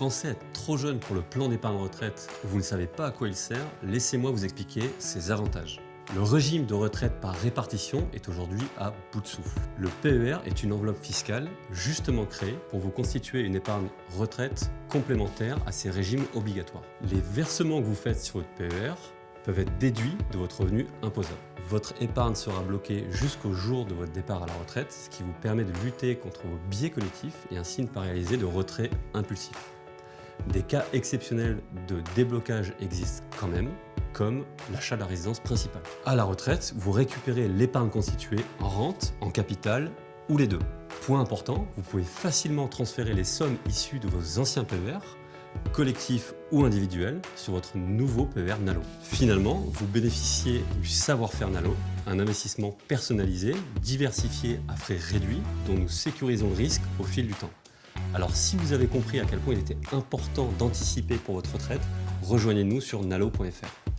pensez être trop jeune pour le plan d'épargne retraite ou vous ne savez pas à quoi il sert, laissez-moi vous expliquer ses avantages. Le régime de retraite par répartition est aujourd'hui à bout de souffle. Le PER est une enveloppe fiscale justement créée pour vous constituer une épargne retraite complémentaire à ces régimes obligatoires. Les versements que vous faites sur votre PER peuvent être déduits de votre revenu imposable. Votre épargne sera bloquée jusqu'au jour de votre départ à la retraite, ce qui vous permet de lutter contre vos biais collectifs et ainsi ne pas réaliser de retrait impulsif. Des cas exceptionnels de déblocage existent quand même, comme l'achat de la résidence principale. À la retraite, vous récupérez l'épargne constituée en rente, en capital ou les deux. Point important, vous pouvez facilement transférer les sommes issues de vos anciens PER collectif ou individuel, sur votre nouveau PER Nalo. Finalement, vous bénéficiez du savoir-faire Nalo, un investissement personnalisé, diversifié à frais réduits, dont nous sécurisons le risque au fil du temps. Alors si vous avez compris à quel point il était important d'anticiper pour votre retraite, rejoignez-nous sur nalo.fr.